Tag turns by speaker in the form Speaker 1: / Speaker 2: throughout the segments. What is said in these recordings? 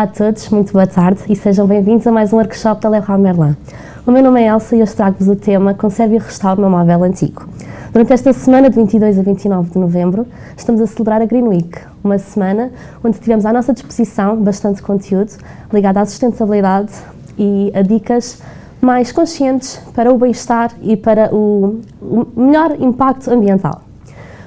Speaker 1: Olá a todos, muito boa tarde e sejam bem-vindos a mais um workshop da Leroy Merlin. O meu nome é Elsa e eu trago-vos o tema Conserve e restaure meu móvel antigo. Durante esta semana de 22 a 29 de novembro, estamos a celebrar a Green Week, uma semana onde tivemos à nossa disposição bastante conteúdo ligado à sustentabilidade e a dicas mais conscientes para o bem-estar e para o melhor impacto ambiental.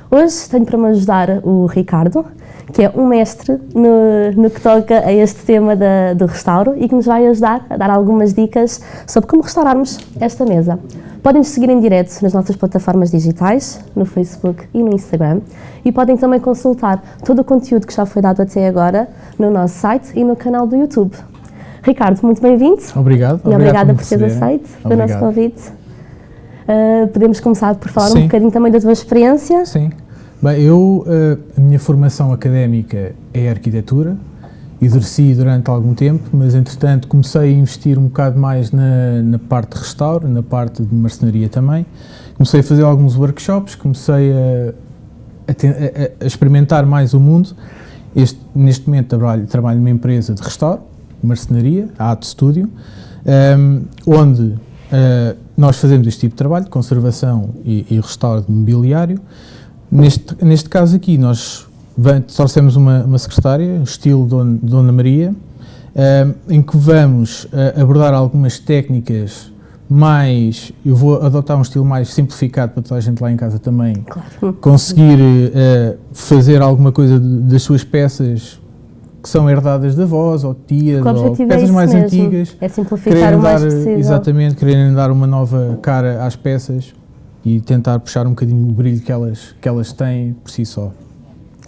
Speaker 1: Hoje tenho para me ajudar o Ricardo, que é um mestre no, no que toca a este tema da, do restauro e que nos vai ajudar a dar algumas dicas sobre como restaurarmos esta mesa. Podem nos seguir em direto nas nossas plataformas digitais, no Facebook e no Instagram, e podem também consultar todo o conteúdo que já foi dado até agora no nosso site e no canal do YouTube. Ricardo, muito bem-vindo.
Speaker 2: Obrigado.
Speaker 1: E obrigada por teres aceito o nosso convite. Uh, podemos começar por falar Sim. um bocadinho também da tua experiência.
Speaker 2: Sim. Bem, eu, eh, a minha formação académica é arquitetura, exerci durante algum tempo, mas entretanto comecei a investir um bocado mais na, na parte de restauro, na parte de marcenaria também. Comecei a fazer alguns workshops, comecei a, a, a experimentar mais o mundo. Este, neste momento trabalho, trabalho numa empresa de restauro, marcenaria, a Ato Studio, um, ehm, onde uh, nós fazemos este tipo de trabalho, conservação e, e restauro de mobiliário. Neste, neste caso aqui, nós trouxemos uma, uma secretária, estilo Dona, Dona Maria, uh, em que vamos uh, abordar algumas técnicas mais, eu vou adotar um estilo mais simplificado para toda a gente lá em casa também claro. conseguir uh, fazer alguma coisa de, das suas peças que são herdadas da avós ou tias ou
Speaker 1: é
Speaker 2: peças
Speaker 1: é
Speaker 2: mais
Speaker 1: mesmo.
Speaker 2: antigas.
Speaker 1: É simplificar o mais dar, possível.
Speaker 2: Exatamente, quererem dar uma nova cara às peças e tentar puxar um bocadinho o brilho que elas, que elas têm por si só.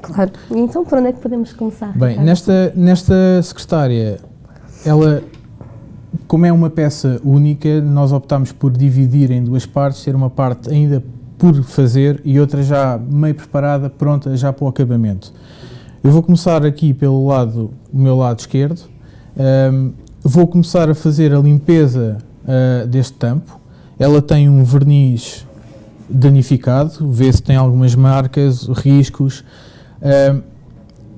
Speaker 1: Claro. Então por onde é que podemos começar?
Speaker 2: Bem, nesta, nesta secretária, ela, como é uma peça única, nós optámos por dividir em duas partes, ter uma parte ainda por fazer e outra já meio preparada, pronta já para o acabamento. Eu vou começar aqui pelo lado, o meu lado esquerdo, um, vou começar a fazer a limpeza uh, deste tampo. Ela tem um verniz danificado, vê se tem algumas marcas, riscos. Uh,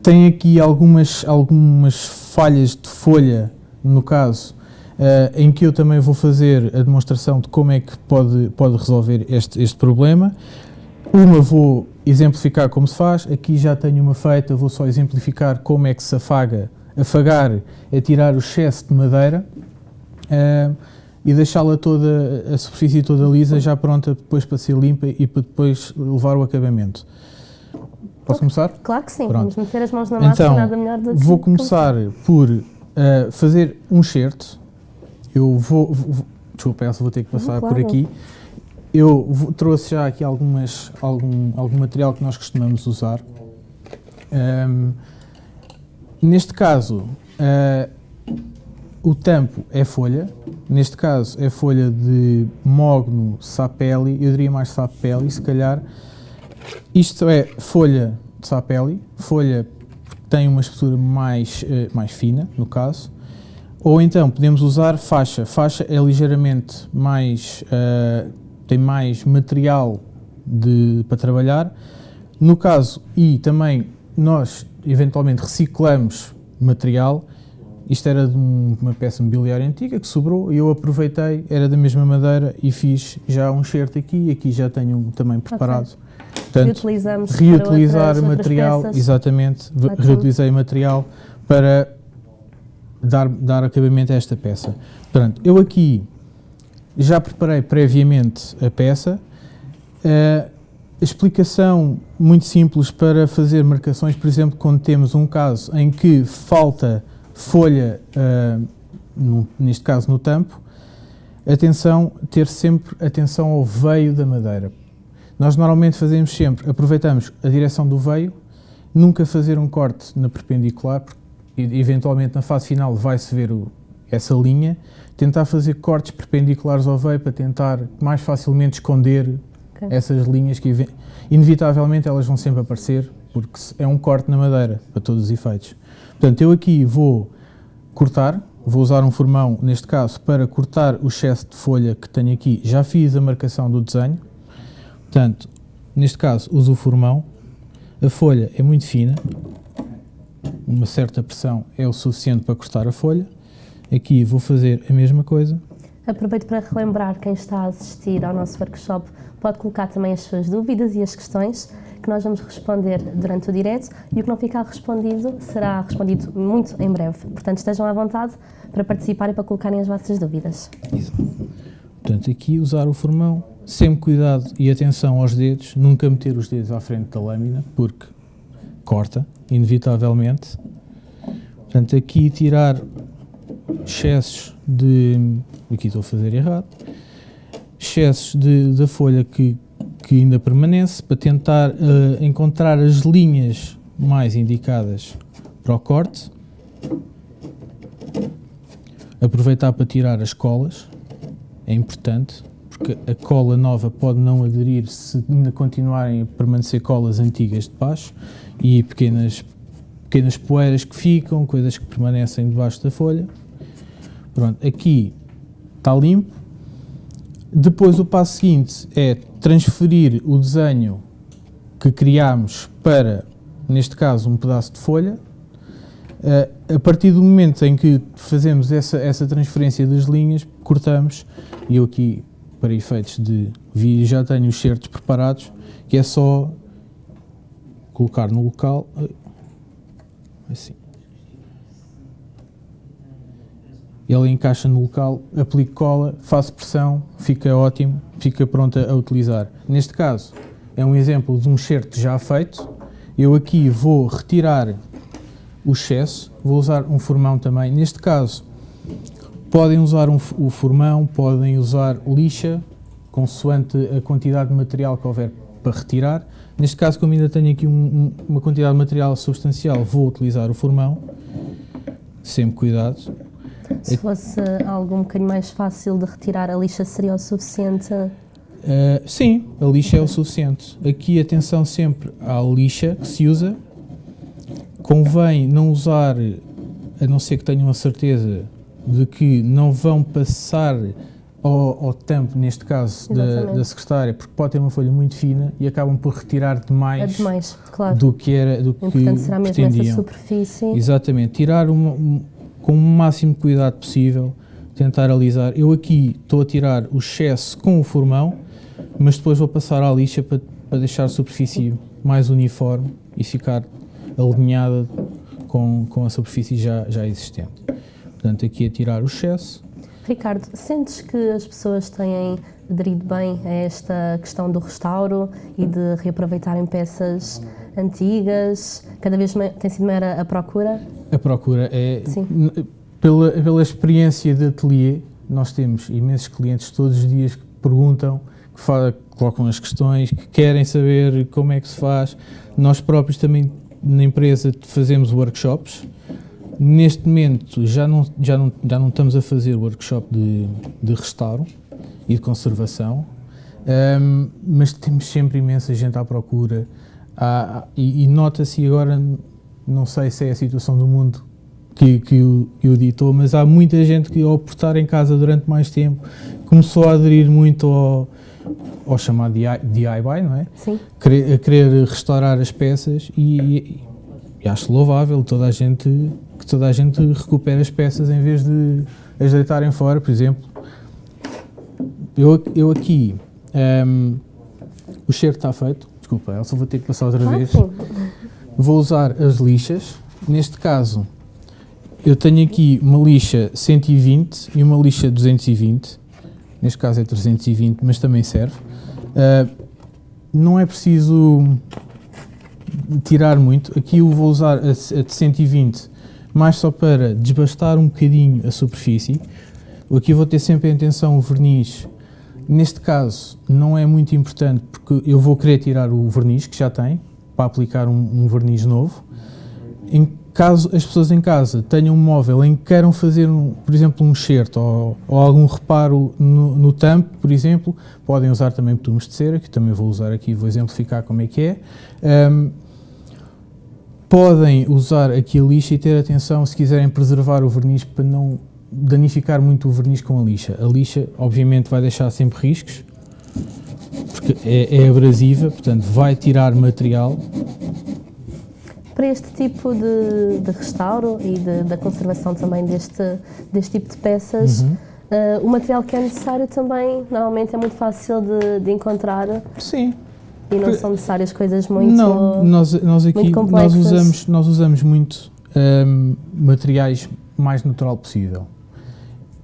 Speaker 2: tem aqui algumas, algumas falhas de folha, no caso, uh, em que eu também vou fazer a demonstração de como é que pode, pode resolver este, este problema. Uma vou exemplificar como se faz, aqui já tenho uma feita, vou só exemplificar como é que se afaga. Afagar é tirar o excesso de madeira. Uh, e deixá-la toda, a superfície toda lisa, já pronta depois para ser limpa e para depois levar o acabamento. Posso começar?
Speaker 1: Claro que sim, Pronto. vamos meter as mãos na massa,
Speaker 2: então,
Speaker 1: nada melhor do que
Speaker 2: vou começar por uh, fazer um certo. Eu vou, vou desculpa, Elsa, vou ter que passar claro. por aqui. Eu vou, trouxe já aqui algumas, algum, algum material que nós costumamos usar. Um, neste caso, uh, o tampo é folha, neste caso é folha de mogno sapeli, eu diria mais sapeli, se calhar. Isto é folha de sapeli, folha tem uma espessura mais, uh, mais fina, no caso. Ou então podemos usar faixa. Faixa é ligeiramente mais, uh, tem mais material de, para trabalhar. No caso, e também nós eventualmente reciclamos material, isto era de uma peça mobiliária antiga que sobrou e eu aproveitei, era da mesma madeira e fiz já um certo aqui e aqui já tenho um também preparado.
Speaker 1: Okay. Portanto, Reutilizamos
Speaker 2: reutilizar
Speaker 1: outras,
Speaker 2: material,
Speaker 1: outras
Speaker 2: exatamente, reutilizei material para dar, dar acabamento a esta peça. Portanto, eu aqui já preparei previamente a peça. Uh, explicação muito simples para fazer marcações, por exemplo, quando temos um caso em que falta folha, uh, no, neste caso no tampo, atenção, ter sempre atenção ao veio da madeira. Nós normalmente fazemos sempre, aproveitamos a direção do veio, nunca fazer um corte na perpendicular, porque eventualmente na fase final vai-se ver o, essa linha, tentar fazer cortes perpendiculares ao veio para tentar mais facilmente esconder okay. essas linhas que inevitavelmente elas vão sempre aparecer, porque é um corte na madeira, para todos os efeitos. Portanto, eu aqui vou cortar, vou usar um formão, neste caso, para cortar o excesso de folha que tenho aqui. Já fiz a marcação do desenho. Portanto, neste caso, uso o formão. A folha é muito fina. uma certa pressão é o suficiente para cortar a folha. Aqui vou fazer a mesma coisa.
Speaker 1: Aproveito para relembrar quem está a assistir ao nosso workshop pode colocar também as suas dúvidas e as questões que nós vamos responder durante o direto e o que não ficar respondido será respondido muito em breve. Portanto, estejam à vontade para participar e para colocarem as vossas dúvidas.
Speaker 2: Portanto, aqui usar o formão, sempre cuidado e atenção aos dedos, nunca meter os dedos à frente da lâmina, porque corta, inevitavelmente. Portanto, aqui tirar excessos de... aqui estou a fazer errado. Excessos de, da folha que, que ainda permanece, para tentar uh, encontrar as linhas mais indicadas para o corte. Aproveitar para tirar as colas, é importante, porque a cola nova pode não aderir se ainda continuarem a permanecer colas antigas de baixo e pequenas, pequenas poeiras que ficam, coisas que permanecem debaixo da folha. Pronto, aqui está limpo. Depois o passo seguinte é transferir o desenho que criámos para, neste caso, um pedaço de folha. Uh, a partir do momento em que fazemos essa, essa transferência das linhas, cortamos, e eu aqui, para efeitos de vídeo, já tenho os certos preparados, que é só colocar no local, assim. Ele encaixa no local, aplico cola, faço pressão, fica ótimo, fica pronta a utilizar. Neste caso, é um exemplo de um certo já feito. Eu aqui vou retirar o excesso, vou usar um formão também. Neste caso, podem usar um, o formão, podem usar lixa, consoante a quantidade de material que houver para retirar. Neste caso, como ainda tenho aqui um, uma quantidade de material substancial, vou utilizar o formão, sempre cuidado.
Speaker 1: Se fosse algo um bocadinho mais fácil de retirar, a lixa seria o suficiente? Uh,
Speaker 2: sim, a lixa é o suficiente. Aqui, atenção sempre à lixa que se usa. Convém não usar, a não ser que tenham a certeza de que não vão passar ao, ao tampo, neste caso, da, da, secretária, porque pode ter uma folha muito fina e acabam por retirar demais,
Speaker 1: é demais claro.
Speaker 2: do que era do que
Speaker 1: pretendiam. essa superfície.
Speaker 2: Exatamente, tirar uma, um, com o máximo cuidado possível, tentar alisar. Eu aqui estou a tirar o excesso com o formão, mas depois vou passar à lixa para, para deixar a superfície mais uniforme e ficar alinhada com, com a superfície já, já existente. Portanto, aqui a tirar o excesso
Speaker 1: Ricardo, sentes que as pessoas têm aderido bem a esta questão do restauro e de reaproveitarem peças antigas? Cada vez tem sido maior a procura?
Speaker 2: A procura é... Pela, pela experiência de ateliê, nós temos imensos clientes todos os dias que perguntam, que fala, colocam as questões, que querem saber como é que se faz. Nós próprios também, na empresa, fazemos workshops, Neste momento já não, já não, já não estamos a fazer workshop de, de restauro e de conservação, um, mas temos sempre imensa gente à procura há, e, e nota-se agora, não sei se é a situação do mundo que, que, o, que o ditou, mas há muita gente que ao estar em casa durante mais tempo começou a aderir muito ao, ao chamado DIY, não é?
Speaker 1: Sim.
Speaker 2: Querer, a querer restaurar as peças e, e, e acho louvável toda a gente que toda a gente recupere as peças em vez de as deitarem fora, por exemplo. Eu, eu aqui, um, ehm, o cheiro está feito, desculpa, eu só vou ter que passar outra vez. Vou usar as lixas, neste caso eu tenho aqui uma lixa 120 e uma lixa 220, neste caso é 320, mas também serve. Uh, não é preciso tirar muito, aqui eu vou usar a, a de 120 mais só para desbastar um bocadinho a superfície. Aqui vou ter sempre em atenção o verniz. Neste caso não é muito importante porque eu vou querer tirar o verniz que já tem para aplicar um, um verniz novo. Em caso as pessoas em casa tenham um móvel em que queiram fazer, um, por exemplo, um enxerto ou, ou algum reparo no, no tampo, por exemplo, podem usar também betumes de cera, que também vou usar aqui, vou exemplificar como é que é. Um, podem usar aqui a lixa e ter atenção se quiserem preservar o verniz para não danificar muito o verniz com a lixa. A lixa, obviamente, vai deixar sempre riscos, porque é, é abrasiva, portanto, vai tirar material.
Speaker 1: para este tipo de, de restauro e de, da conservação também deste, deste tipo de peças,
Speaker 2: Uhum.
Speaker 1: uh, o material que é necessário também normalmente é muito fácil de, de encontrar
Speaker 2: Sim.
Speaker 1: e não são necessárias coisas muito.
Speaker 2: Não, nós, nós aqui nós usamos, nós usamos muito hum, materiais mais natural possível.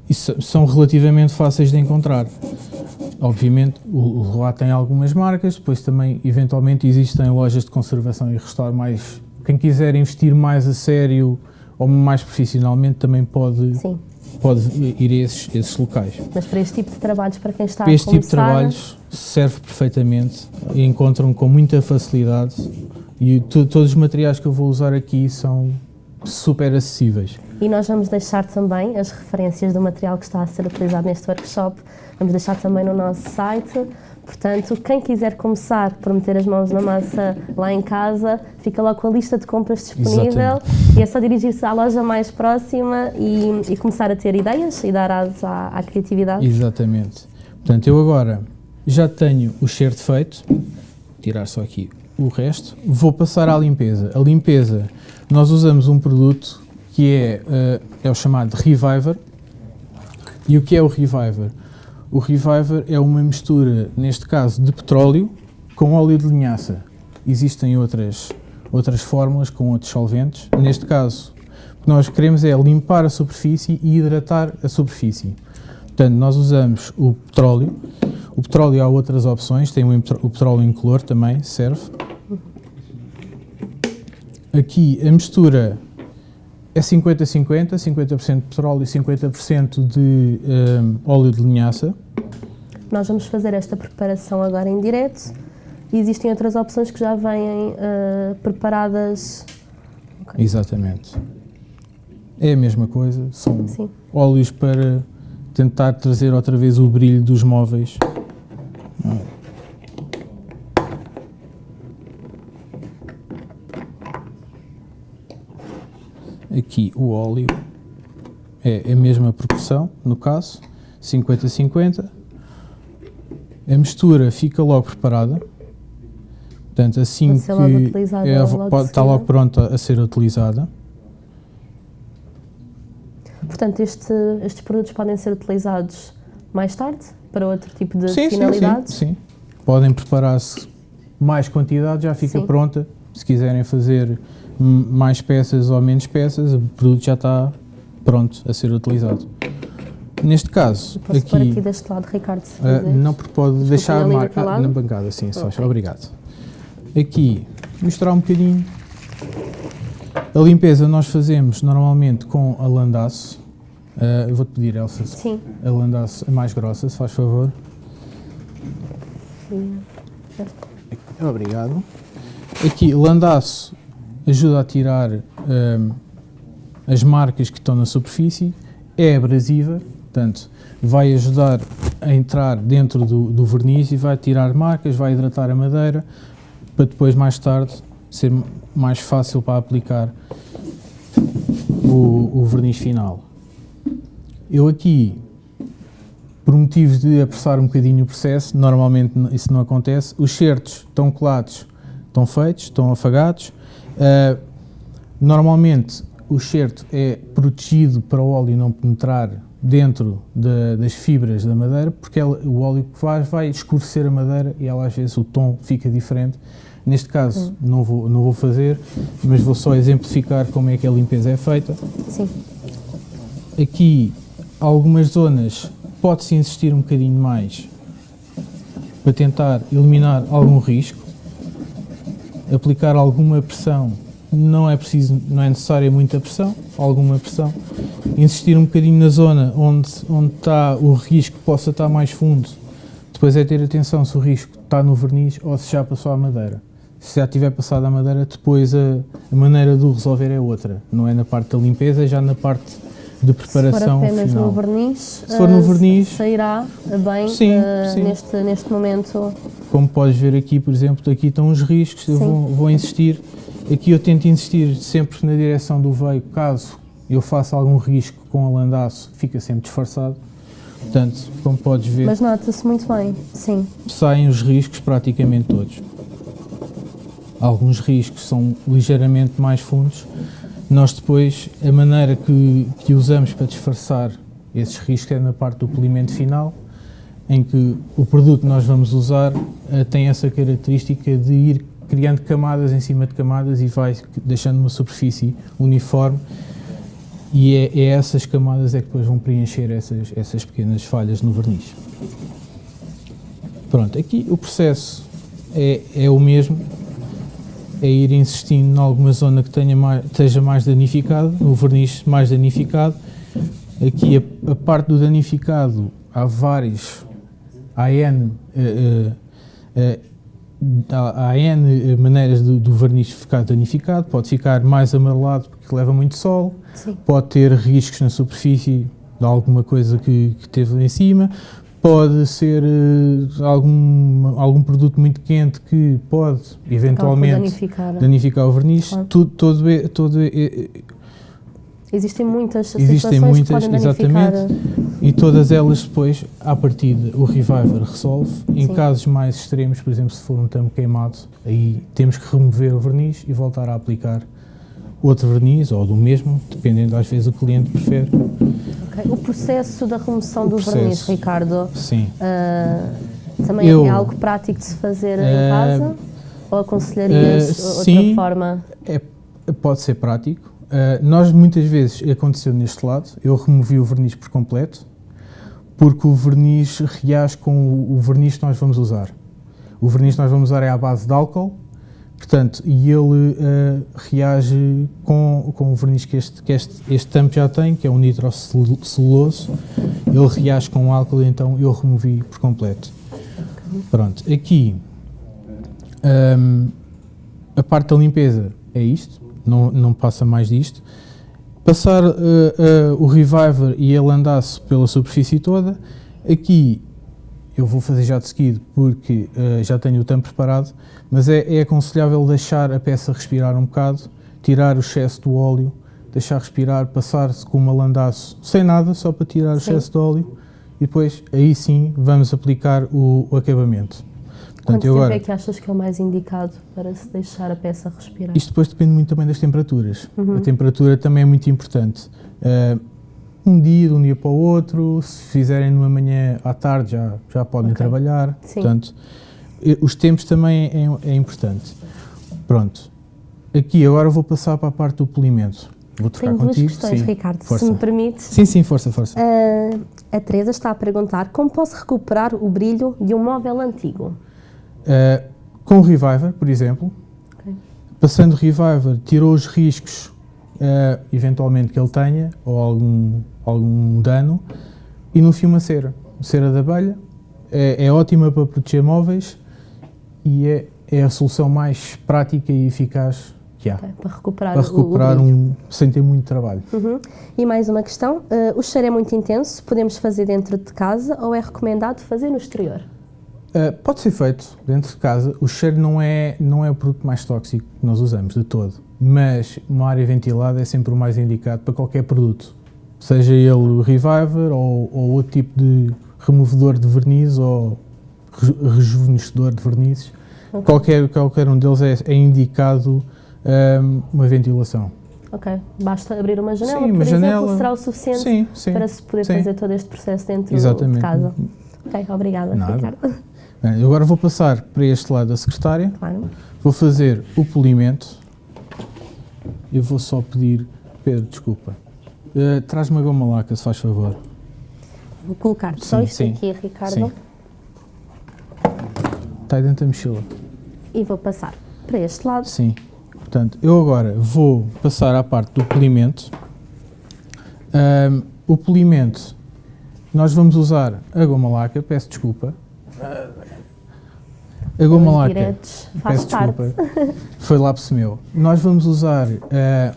Speaker 2: E são relativamente fáceis de encontrar. Obviamente, o, Leroy tem algumas marcas, depois também, eventualmente, existem lojas de conservação e restauro mais... Quem quiser investir mais a sério ou mais profissionalmente também pode,
Speaker 1: Sim,
Speaker 2: pode ir a esses, esses locais.
Speaker 1: mas para este tipo de trabalhos, para quem está
Speaker 2: Para
Speaker 1: a
Speaker 2: este tipo de
Speaker 1: começar,
Speaker 2: trabalhos serve perfeitamente e encontram com muita facilidade e to- todos os materiais que eu vou usar aqui são super acessíveis.
Speaker 1: E nós vamos deixar também as referências do material que está a ser utilizado neste workshop, vamos deixar também no nosso site. Portanto, quem quiser começar por meter as mãos na massa lá em casa, fica logo com a lista de compras disponível e é só dirigir-se à loja mais próxima e, e começar a ter ideias e dar asas à, à criatividade.
Speaker 2: Exatamente. Portanto, eu agora já tenho o cheiro feito, vou tirar só aqui o resto, vou passar à limpeza. A limpeza, nós usamos um produto que é, eh, é o chamado Reviver. E o que é o Reviver? O Reviver é uma mistura, neste caso, de petróleo com óleo de linhaça. Existem outras, outras fórmulas com outros solventes. Neste caso, o que nós queremos é limpar a superfície e hidratar a superfície. Portanto, nós usamos o petróleo. O petróleo há outras opções, tem o petróleo incolor também, serve. Aqui a mistura é 50-50, 50% de petróleo e 50% de hum, óleo de linhaça.
Speaker 1: Nós vamos fazer esta preparação agora em direto e existem outras opções que já vêm eh, preparadas. Ok.
Speaker 2: Exatamente. É a mesma coisa, são
Speaker 1: Sim.
Speaker 2: óleos para tentar trazer outra vez o brilho dos móveis. Aqui o óleo é a mesma proporção, no caso, 50-50. A mistura fica logo preparada. Portanto, assim que
Speaker 1: logo
Speaker 2: é,
Speaker 1: logo
Speaker 2: está logo pronta a ser utilizada.
Speaker 1: Portanto, este- estes produtos podem ser utilizados mais tarde para outro tipo de
Speaker 2: Sim, sim,
Speaker 1: finalidades.
Speaker 2: sim, sim. Podem preparar-se mais quantidade, já fica
Speaker 1: Sim.
Speaker 2: pronta. Se quiserem fazer mais peças ou menos peças, o produto já está pronto a ser utilizado. Neste caso,
Speaker 1: Posso
Speaker 2: aqui,
Speaker 1: aqui deste lado, Ricardo, se quiseres.
Speaker 2: não porque pode deixar a marca ah, na bancada, sim, só
Speaker 1: Ok.
Speaker 2: obrigado. Aqui, misturar um bocadinho. A limpeza nós fazemos normalmente com a landaço. Ah, eu vou-te pedir, Elsa,
Speaker 1: Sim.
Speaker 2: a landaço é mais grossa, se faz favor. Obrigado. Aqui, landaço ajuda a tirar hum, as marcas que estão na superfície, é abrasiva, portanto, vai ajudar a entrar dentro do, do verniz e vai tirar marcas, vai hidratar a madeira, para depois, mais tarde, ser mais fácil para aplicar o, o verniz final. Eu aqui por motivos de apressar um bocadinho o processo, normalmente isso não acontece. Os certos estão colados, estão feitos, estão afagados. Ah, normalmente o certo é protegido para o óleo não penetrar dentro da- das fibras da madeira, porque ela- o óleo que faz vai escurecer a madeira e ela às vezes o tom fica diferente. Neste caso não, vou, não vou fazer, mas vou só exemplificar como é que a limpeza é feita.
Speaker 1: Sim.
Speaker 2: Aqui, algumas zonas, pode-se insistir um bocadinho mais para tentar eliminar algum risco, aplicar alguma pressão, não é preciso, não é necessária muita pressão, alguma pressão, insistir um bocadinho na zona onde, onde está o risco que possa estar mais fundo, depois é ter atenção se o risco está no verniz ou se já passou a madeira. Se já tiver passado a madeira, depois a, a maneira de o resolver é outra, não é na parte da limpeza, é já na parte de
Speaker 1: Se
Speaker 2: preparação
Speaker 1: for apenas
Speaker 2: final.
Speaker 1: no verniz,
Speaker 2: Se for no
Speaker 1: eh,
Speaker 2: verniz-
Speaker 1: sairá bem
Speaker 2: Sim,
Speaker 1: eh,
Speaker 2: sim.
Speaker 1: Neste, neste momento.
Speaker 2: Como podes ver aqui, por exemplo, aqui estão os riscos, eu
Speaker 1: Sim.
Speaker 2: vou, vou insistir. Aqui eu tento insistir sempre na direção do veio, caso eu faça algum risco com a landaço, fica sempre disfarçado. Portanto, como podes ver,
Speaker 1: Mas nota-se muito bem, sim.
Speaker 2: saem os riscos praticamente todos. alguns riscos são ligeiramente mais fundos, nós depois, a maneira que, que usamos para disfarçar esses riscos é na parte do polimento final, em que o produto que nós vamos usar uh, tem essa característica de ir criando camadas em cima de camadas e vai deixando uma superfície uniforme e é, é essas camadas é que depois vão preencher essas, essas pequenas falhas no verniz. Pronto, aqui o processo é, é o mesmo, é ir insistindo em alguma zona que tenha mais, esteja mais danificado, no verniz mais danificado. Aqui a, a parte do danificado, há vários, há N, uh, uh, uh, há, há N maneiras do, do, verniz ficar danificado, pode ficar mais amarelado porque leva muito sol, Sim. pode ter riscos na superfície de alguma coisa que, que teve em cima, pode ser uh, algum, algum produto muito quente que pode eventualmente danificar. danificar. o verniz. Claro. Tudo, todo, todo,
Speaker 1: Existem muitas
Speaker 2: Existem muitas, exatamente, e todas elas depois, à partida, o Reviver resolve. Em Sim. casos mais extremos, por exemplo, se for um tampo queimado, aí temos que remover o verniz e voltar a aplicar outro verniz, ou do mesmo, dependendo às vezes o cliente prefere.
Speaker 1: Okay. O processo da remoção o do processo, verniz, Ricardo,
Speaker 2: sim. Uh,
Speaker 1: também Eu, é algo prático de se fazer uh, em casa? Ou aconselharias uh, outra forma?
Speaker 2: É, pode ser prático nós muitas vezes aconteceu neste lado, eu removi o verniz por completo, porque o verniz reage com o, o, verniz que nós vamos usar. O verniz que nós vamos usar é à base de álcool, portanto, e ele uh, reage com, com o verniz que este, que este, este tampo já tem, que é um nitroceluloso, ele reage com o álcool, então eu removi por completo. Pronto, aqui um, a parte da limpeza é isto, não, não passa mais disto. Passar uh, uh, o reviver e ele andasse pela superfície toda, aqui eu vou fazer já de seguido porque uh, já tenho o tampo preparado, mas é, é aconselhável deixar a peça respirar um bocado, tirar o excesso do óleo, deixar respirar, passar-se com uma landaço sem nada, só para tirar o excesso de óleo e depois aí sim vamos aplicar o, o acabamento.
Speaker 1: Portanto, Quanto agora, tempo é que achas que é o mais indicado para se deixar a peça respirar?
Speaker 2: Isto depois depende muito também das temperaturas. Uhum. A temperatura também é muito importante. Uh, um dia, de um dia para o outro, se fizerem numa manhã à tarde já, já podem okay. trabalhar. Sim. Portanto, os tempos também é, é, importante. Pronto. Aqui agora vou passar para a parte do polimento. Vou trocar
Speaker 1: Tenho
Speaker 2: contigo.
Speaker 1: duas questões, sim. Ricardo, força. se me permites.
Speaker 2: Sim, sim, força, força. Uh,
Speaker 1: a Teresa está a perguntar como posso recuperar o brilho de um móvel antigo?
Speaker 2: Uh, com o Reviver, por exemplo, okay. passando o Reviver, tirou os riscos, uh, eventualmente, que ele tenha, ou algum, algum dano, e no fim uma cera. Cera de abelha é, é ótima para proteger móveis e é, é a solução mais prática e eficaz que há. Okay,
Speaker 1: para recuperar,
Speaker 2: para recuperar o, o um, sem ter muito trabalho.
Speaker 1: Uhum. E mais uma questão, uh, o cheiro é muito intenso, podemos fazer dentro de casa ou é recomendado fazer no exterior?
Speaker 2: Uh, pode ser feito dentro de casa. O cheiro não é, não é o produto mais tóxico que nós usamos de todo, mas uma área ventilada é sempre o mais indicado para qualquer produto, seja ele o Reviver ou, ou outro tipo de removedor de verniz ou rejuvenescedor de vernizes. Okay. Qualquer, qualquer um deles é, é indicado um, uma ventilação.
Speaker 1: Ok, basta abrir uma janela, sim, por uma exemplo, janela, será o suficiente sim, sim, para se poder fazer todo este processo dentro Exatamente. de casa. Ok, obrigada, Nada. Ricardo.
Speaker 2: Bem, agora vou passar para este lado da secretária. Claro. Vou fazer o polimento. Eu vou só pedir... Pedro, desculpa. Uh, Traz-me a goma laca, se faz favor.
Speaker 1: Vou colocar só sim, isto sim, aqui, Ricardo. Sim.
Speaker 2: Está aí dentro da mochila.
Speaker 1: E vou passar para este lado.
Speaker 2: Sim. Portanto, eu agora vou passar à parte do polimento. Um, o polimento, nós vamos usar a goma laca, peço desculpa. A goma laca, peço desculpa, foi lápis meu. Nós vamos usar uh,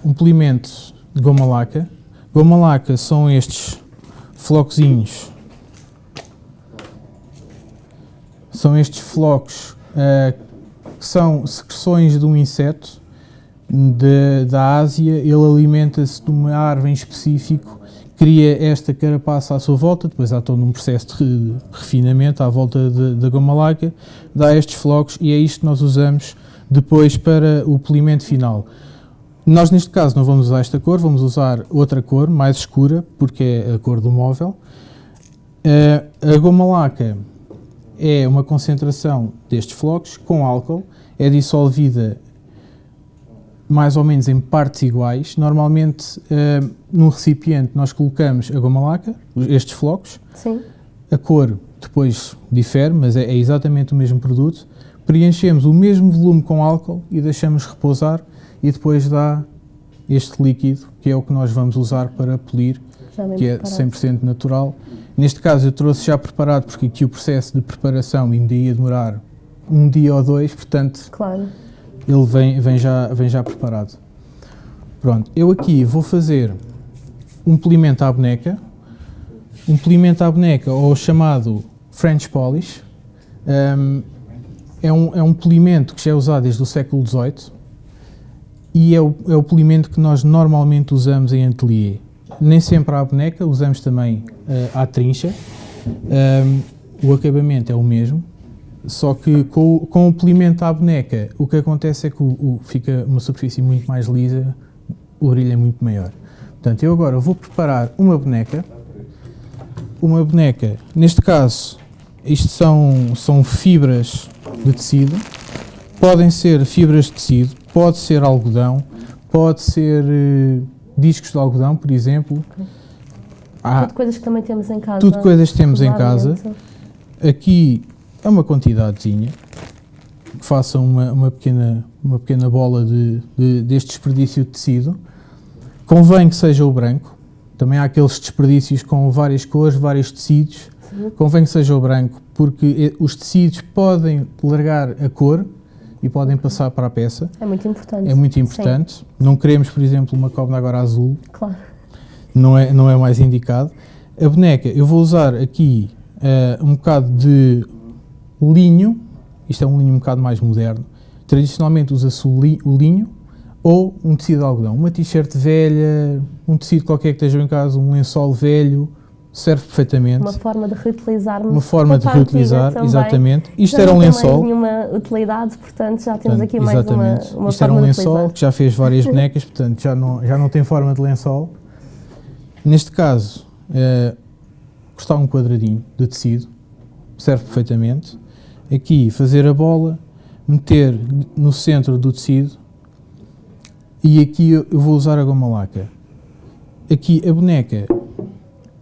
Speaker 2: um polimento de goma laca. Goma laca são estes flocozinhos. São estes flocos uh, que são secreções de um inseto de, da Ásia. Ele alimenta-se de uma árvore em específico cria esta carapaça à sua volta, depois há todo um processo de refinamento à volta da goma laca, dá estes flocos e é isto que nós usamos depois para o polimento final. Nós, neste caso, não vamos usar esta cor, vamos usar outra cor, mais escura, porque é a cor do móvel. Uh, a goma laca é uma concentração destes flocos com álcool, é dissolvida mais ou menos em partes iguais. Normalmente, uh, num recipiente, nós colocamos a goma laca, estes flocos.
Speaker 1: Sim.
Speaker 2: A cor depois difere, mas é, é, exatamente o mesmo produto. Preenchemos o mesmo volume com álcool e deixamos repousar e depois dá este líquido, que é o que nós vamos usar para polir, que é 100% natural. Neste caso eu trouxe já preparado, porque aqui o processo de preparação ainda ia demorar um dia ou dois, portanto...
Speaker 1: Claro
Speaker 2: ele vem, vem, já, vem já preparado. Pronto, eu aqui vou fazer um polimento à boneca, um polimento à boneca, ou chamado French Polish. Um, é, um, é um polimento que já é usado desde o século XVIII e é o, é o polimento que nós normalmente usamos em ateliê. Nem sempre à boneca, usamos também uh, à trincha. Um, o acabamento é o mesmo, só que com, com o polimento à boneca, o que acontece é que o, o, fica uma superfície muito mais lisa, o brilho é muito maior. Portanto, eu agora vou preparar uma boneca. Uma boneca, neste caso, isto são, são fibras de tecido. Podem ser fibras de tecido, pode ser algodão, pode ser uh, discos de algodão, por exemplo.
Speaker 1: Há, tudo coisas que também temos em casa.
Speaker 2: Tudo coisas que temos em casa. Aqui é uma quantidadezinha, façam uma, uma, pequena, uma pequena bola de, de, deste desperdício de tecido. Convém que seja o branco, também há aqueles desperdícios com várias cores, vários tecidos. Sim. Convém que seja o branco, porque os tecidos podem largar a cor e podem passar para a peça.
Speaker 1: É muito importante.
Speaker 2: É muito importante. Sim. Não queremos, por exemplo, uma cobra agora azul.
Speaker 1: Claro.
Speaker 2: Não é, não é mais indicado. A boneca, eu vou usar aqui uh, um bocado de linho, isto é um linho um bocado mais moderno, tradicionalmente usa-se o, li, o linho ou um tecido de algodão. Uma t-shirt velha, um tecido qualquer que esteja em casa, um lençol velho, serve perfeitamente.
Speaker 1: Uma forma de reutilizarmos.
Speaker 2: Uma forma de reutilizar, exatamente. Isto era um lençol.
Speaker 1: Não nenhuma utilidade, portanto já temos portanto, aqui mais exatamente. uma, uma
Speaker 2: Isto era um lençol que já fez várias bonecas, portanto já não, já não tem forma de lençol. Neste caso, é, cortar um quadradinho de tecido, serve perfeitamente aqui fazer a bola, meter no centro do tecido e aqui eu vou usar a goma laca. Aqui a boneca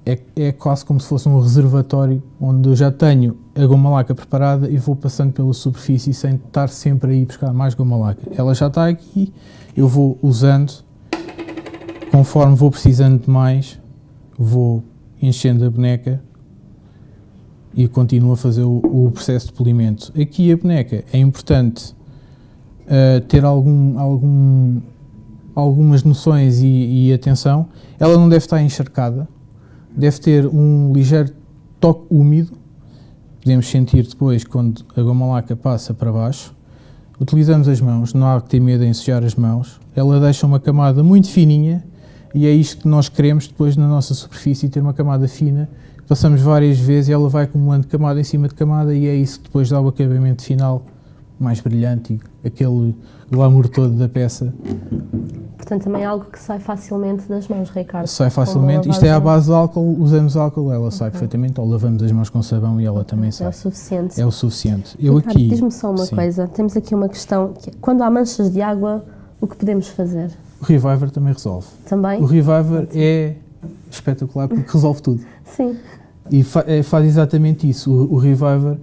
Speaker 2: é, é quase como se fosse um reservatório onde eu já tenho a goma laca preparada e vou passando pela superfície sem estar sempre a ir buscar mais goma laca. Ela já está aqui, eu vou usando, conforme vou precisando de mais, vou enchendo a boneca e continuo a fazer o, o, processo de polimento. Aqui a boneca é importante uh, ter algum, algum, algumas noções e, e, atenção. Ela não deve estar encharcada, deve ter um ligeiro toque úmido. Podemos sentir depois quando a goma laca passa para baixo. Utilizamos as mãos, não há que ter medo em ensujar as mãos. Ela deixa uma camada muito fininha e é isto que nós queremos depois na nossa superfície, ter uma camada fina passamos várias vezes e ela vai acumulando camada em cima de camada e é isso que depois dá o acabamento final mais brilhante e aquele glamour todo da peça.
Speaker 1: Portanto, também é algo que sai facilmente das mãos, Ricardo.
Speaker 2: Sai facilmente. Isto é à base de álcool, usamos álcool, ela okay. sai perfeitamente, ou lavamos as mãos com sabão e ela também sai.
Speaker 1: É o suficiente.
Speaker 2: É o suficiente. Eu Ricardo, aqui...
Speaker 1: diz-me só uma sim. coisa, temos aqui uma questão, que é, quando há manchas de água, o que podemos fazer?
Speaker 2: O Reviver também resolve.
Speaker 1: Também?
Speaker 2: O Reviver é espetacular porque resolve tudo.
Speaker 1: Sim.
Speaker 2: E fa é, faz exatamente isso. O, o Reviver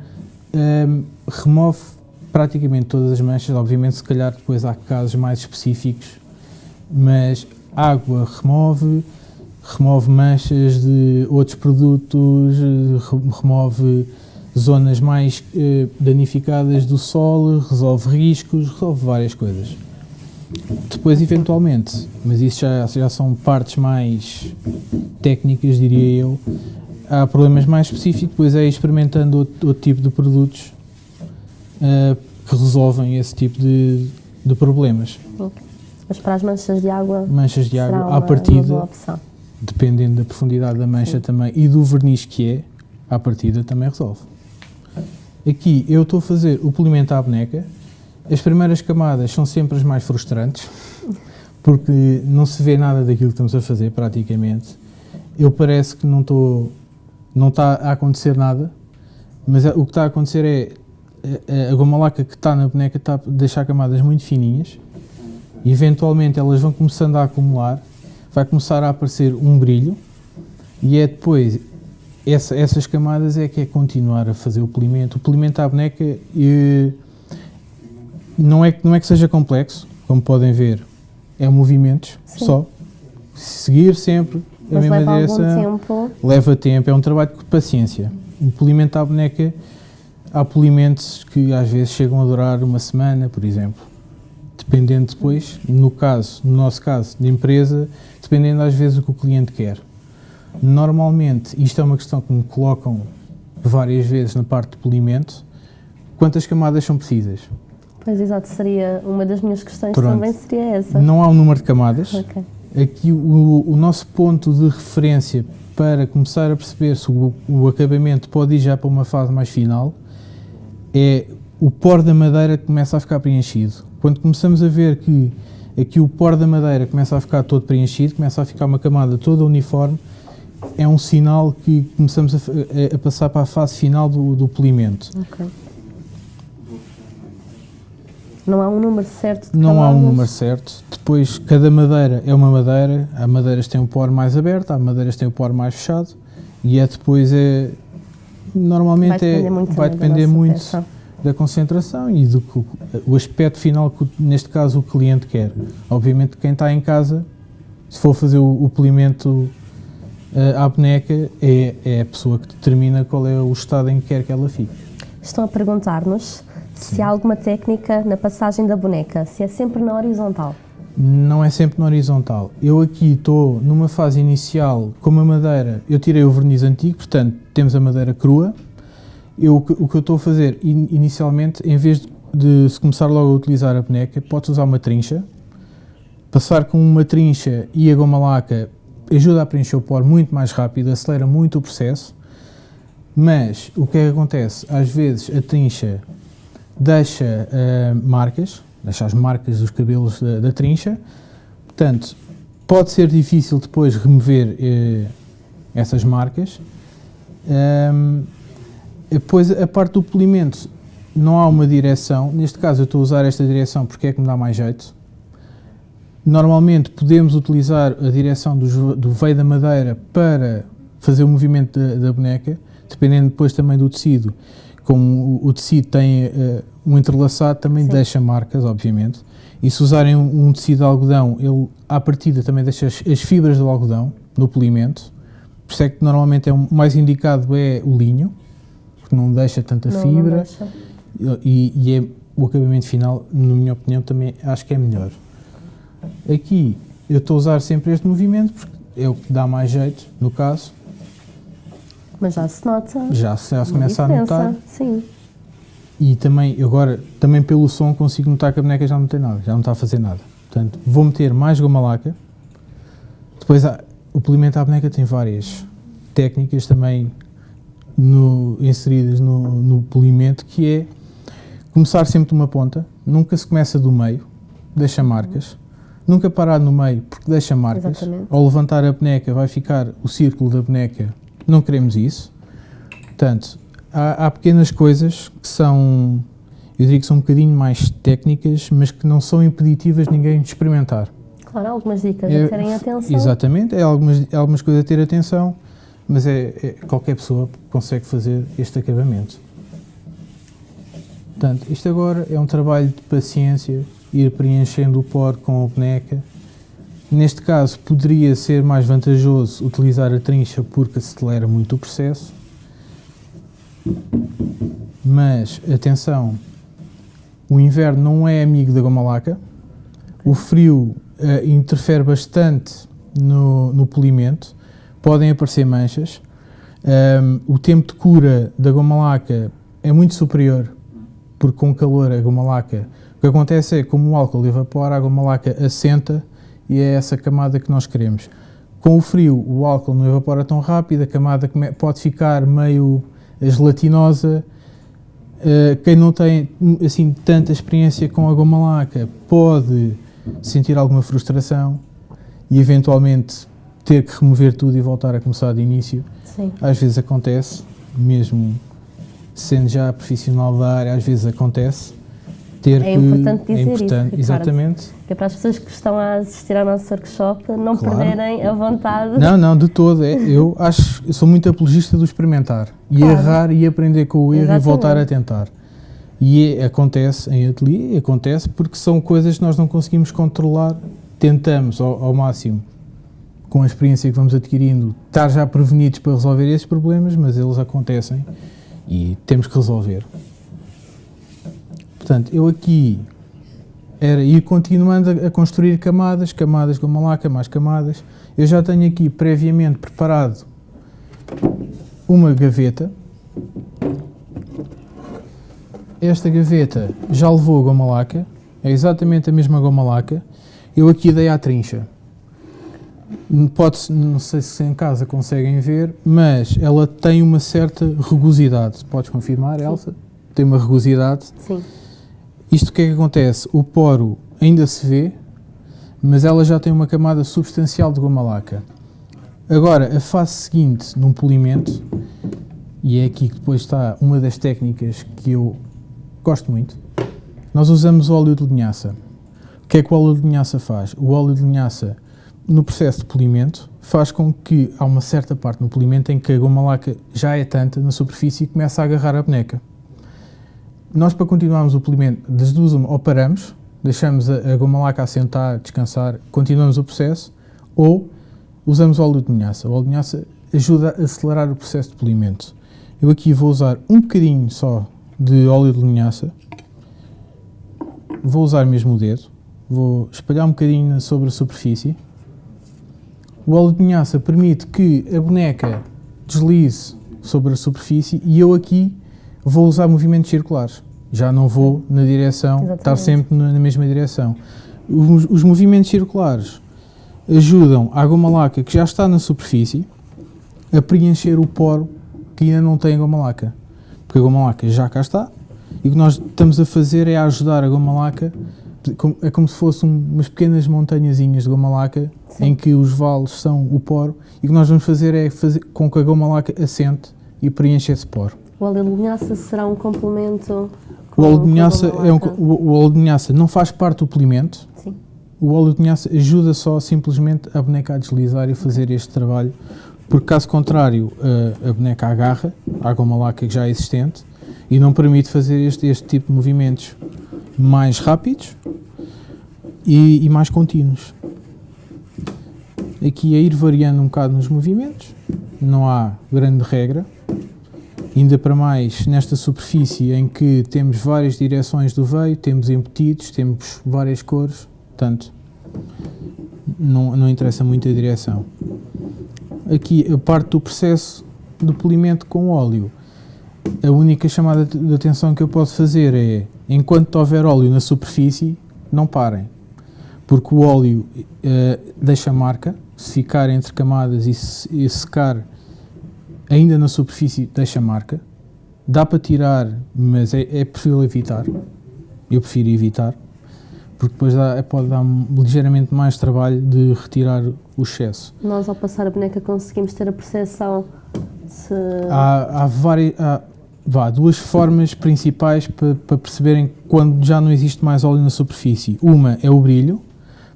Speaker 2: um, remove praticamente todas as manchas. Obviamente, se calhar depois há casos mais específicos, mas água remove, remove manchas de outros produtos, remove zonas mais eh, danificadas do sol, resolve riscos, resolve várias coisas. Depois, eventualmente, mas isso já, já são partes mais técnicas, diria eu, há problemas mais específicos, depois é experimentando outro, outro tipo de produtos uh, que resolvem esse tipo de, de problemas.
Speaker 1: Mas para as manchas de água,
Speaker 2: manchas de água uma, à partida, dependendo da profundidade da mancha Sim. também e do verniz que é, à partida também resolve. Aqui eu estou a fazer o polimento à boneca. As primeiras camadas são sempre as mais frustrantes, porque não se vê nada daquilo que estamos a fazer, praticamente. Eu parece que não estou, não está a acontecer nada, mas o que está a acontecer é a goma laca que está na boneca está a deixar camadas muito fininhas, e eventualmente elas vão começando a acumular, vai começar a aparecer um brilho, e é depois essa, essas camadas é que é continuar a fazer o polimento. O polimento à boneca e, não, é, não é que seja complexo, como podem ver, é movimentos Sim. só. Seguir sempre
Speaker 1: a Mas mesma leva direção. Tempo.
Speaker 2: Leva tempo, é um trabalho de paciência. O polimento à boneca, há polimentos que às vezes chegam a durar uma semana, por exemplo. Dependendo depois, no caso, no nosso caso, de empresa, dependendo às vezes do que o cliente quer. Normalmente, isto é uma questão que me colocam várias vezes na parte de polimento, quantas camadas são precisas?
Speaker 1: Pois, exato, seria uma das minhas questões Pronto. também seria essa.
Speaker 2: Não há um número de camadas. Okay. Aqui o, o, nosso ponto de referência para começar a perceber se o, o acabamento pode ir já para uma fase mais final é o pó da madeira que começa a ficar preenchido. Quando começamos a ver que aqui o pó da madeira começa a ficar todo preenchido, começa a ficar uma camada toda uniforme, é um sinal que começamos a, a passar para a fase final do, do polimento. Okay.
Speaker 1: Não há um número certo de
Speaker 2: Não há um número certo. Depois, cada madeira é uma madeira. Há madeiras que têm o poro mais aberto, há madeiras que têm o poro mais fechado. E é depois, é, normalmente, vai depender é, muito, vai depender da, muito da concentração e do o aspecto final que, neste caso, o cliente quer. Obviamente, quem está em casa, se for fazer o, o polimento a boneca é, é a pessoa que determina qual é o estado em que quer que ela fique.
Speaker 1: Estão a perguntar-nos se há alguma técnica na passagem da boneca, se é sempre na horizontal.
Speaker 2: Não é sempre na horizontal. Eu aqui estou numa fase inicial com a madeira, eu tirei o verniz antigo, portanto temos a madeira crua. Eu, o que eu estou a fazer inicialmente, em vez de se começar logo a utilizar a boneca, podes usar uma trincha, passar com uma trincha e a goma laca ajuda a preencher o poro muito mais rápido, acelera muito o processo, mas o que é que acontece? Às vezes a trincha deixa uh, marcas, deixa as marcas dos cabelos da, da, trincha, portanto, pode ser difícil depois remover uh, essas marcas. Um, depois, a parte do polimento, não há uma direção, neste caso eu estou a usar esta direção porque é que me dá mais jeito, Normalmente podemos utilizar a direção do, do veio da madeira para fazer o movimento da, da, boneca, dependendo depois também do tecido. Como o, o tecido tem uh, um entrelaçado, também Sim. deixa marcas, obviamente. E se usarem um, um, tecido de algodão, ele à partida também deixa as, as, fibras do algodão no polimento. Por isso é que normalmente é o mais indicado é o linho, porque não deixa tanta não, fibra. Não e, e é, o acabamento final, na minha opinião, também acho que é melhor. Aqui eu estou a usar sempre este movimento porque é o que dá mais jeito, no caso.
Speaker 1: Mas já se nota.
Speaker 2: Já, já se começa diferença. a notar.
Speaker 1: Sim.
Speaker 2: E também, agora, também pelo som consigo notar que a boneca já não tem nada, já não está a fazer nada. Portanto, vou meter mais goma laca. Depois, o polimento à boneca tem várias técnicas também no, inseridas no, no polimento, que é começar sempre de uma ponta, nunca se começa do meio, deixa marcas. Nunca parar no meio, porque deixa marcas. Exatamente. Ao levantar a boneca vai ficar o círculo da boneca. Não queremos isso. Portanto, há, há pequenas coisas que são, eu diria que são um bocadinho mais técnicas, mas que não são impeditivas de ninguém de experimentar.
Speaker 1: Claro, algumas dicas é, a terem atenção.
Speaker 2: Exatamente, é algumas, algumas coisas a ter atenção, mas é, é, qualquer pessoa consegue fazer este acabamento. Portanto, isto agora é um trabalho de paciência, ir preenchendo o pó com a boneca. Neste caso, poderia ser mais vantajoso utilizar a trincha porque acelera muito o processo. Mas, atenção, o inverno não é amigo da goma laca. O frio uh, interfere bastante no, no polimento. Podem aparecer manchas. Um, o tempo de cura da goma laca é muito superior, porque com calor a goma laca o que acontece é, como o álcool evapora, a goma laca assenta e é essa camada que nós queremos. Com o frio, o álcool não evapora tão rápido, a camada pode ficar meio gelatinosa, Uh, quem não tem assim tanta experiência com a goma laca pode sentir alguma frustração e eventualmente ter que remover tudo e voltar a começar de início.
Speaker 1: Sim.
Speaker 2: Às vezes acontece, mesmo sendo já profissional da área, às vezes acontece. Ter
Speaker 1: é importante dizer
Speaker 2: é importante,
Speaker 1: isso,
Speaker 2: exatamente.
Speaker 1: Que é para as pessoas que estão a assistir ao nosso workshop não claro. perderem a vontade.
Speaker 2: Não, não, de todo. É, eu acho, eu sou muito apologista do experimentar e claro. errar e aprender com o erro exatamente. e voltar a tentar. E é, acontece em ateliê, acontece porque são coisas que nós não conseguimos controlar, tentamos ao, ao máximo com a experiência que vamos adquirindo, estar já prevenidos para resolver esses problemas, mas eles acontecem e temos que resolver. Portanto, eu aqui era ir continuando a, a construir camadas, camadas de malaca, mais camadas. Eu já tenho aqui previamente preparado uma gaveta. Esta gaveta já levou a goma laca, é exatamente a mesma goma laca. Eu aqui dei à trincha. Pode, não sei se em casa conseguem ver, mas ela tem uma certa rugosidade. Podes confirmar. Elsa? Tem uma rugosidade.
Speaker 1: Sim.
Speaker 2: Isto o que é que acontece? O poro ainda se vê, mas ela já tem uma camada substancial de goma laca. Agora, a fase seguinte num polimento, e é aqui que depois está uma das técnicas que eu gosto muito, nós usamos óleo de linhaça. O que é que o óleo de linhaça faz? O óleo de linhaça no processo de polimento faz com que há uma certa parte no polimento em que a goma laca já é tanta na superfície e começa a agarrar a boneca. Nós, para continuarmos o polimento, das duas ou paramos, deixamos a, a goma laca assentar, descansar, continuamos o processo, ou usamos óleo de linhaça. O óleo de linhaça ajuda a acelerar o processo de polimento. Eu aqui vou usar um bocadinho só de óleo de linhaça, vou usar mesmo o dedo, vou espalhar um bocadinho sobre a superfície, o óleo de linhaça permite que a boneca deslize sobre a superfície e eu aqui vou usar movimentos circulares. Já não vou na direção, Exatamente. estar sempre na mesma direção. Os, os, movimentos circulares ajudam a goma laca que já está na superfície a preencher o poro que ainda não tem a goma laca. Porque a goma laca já cá está e o que nós estamos a fazer é ajudar a goma laca é como se fossem umas pequenas montanhazinhas de goma laca Sim. em que os vales são o poro e o que nós vamos fazer é fazer com que a goma laca assente e preencha esse poro.
Speaker 1: O óleo de linhaça será um complemento?
Speaker 2: O óleo de linhaça, é um, o, o, óleo de linhaça não faz parte do polimento.
Speaker 1: Sim.
Speaker 2: O óleo de linhaça ajuda só simplesmente a boneca a deslizar e fazer este trabalho, porque caso contrário a, a boneca agarra à goma laca já é existente e não permite fazer este, este tipo de movimentos mais rápidos e, e mais contínuos. Aqui a ir variando um bocado nos movimentos, não há grande regra, ainda para mais nesta superfície em que temos várias direções do veio, temos embutidos, temos várias cores, portanto não, não interessa muito a direção. Aqui a parte do processo de polimento com óleo, a única chamada de atenção que eu posso fazer é, enquanto houver óleo na superfície, não parem. Porque o óleo uh, deixa marca, se ficar entre camadas e, se, e secar ainda na superfície deixa marca. Dá para tirar, mas é, é preferível evitar. Eu prefiro evitar, porque depois dá, pode dar ligeiramente mais trabalho de retirar o excesso.
Speaker 1: Nós, ao passar a boneca, conseguimos ter a percepção se...
Speaker 2: Há, há, várias, há vá, duas formas principais para, para perceberem quando já não existe mais óleo na superfície. Uma é o brilho,